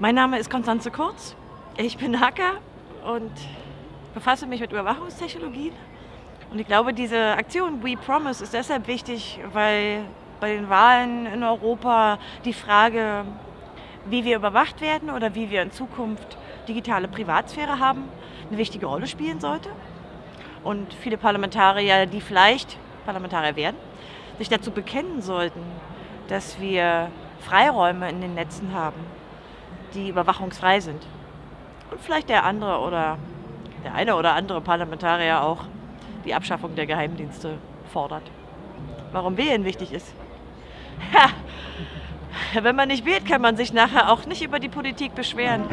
Mein Name ist Konstanze Kurz. Ich bin Hacker und befasse mich mit Überwachungstechnologien. Und ich glaube, diese Aktion We Promise ist deshalb wichtig, weil bei den Wahlen in Europa die Frage, wie wir überwacht werden oder wie wir in Zukunft digitale Privatsphäre haben, eine wichtige Rolle spielen sollte. Und viele Parlamentarier, die vielleicht Parlamentarier werden, sich dazu bekennen sollten, dass wir Freiräume in den Netzen haben, die überwachungsfrei sind. Und vielleicht der andere oder der eine oder andere Parlamentarier auch die Abschaffung der Geheimdienste fordert. Warum wählen wichtig ist? Ha! Wenn man nicht wählt, kann man sich nachher auch nicht über die Politik beschweren.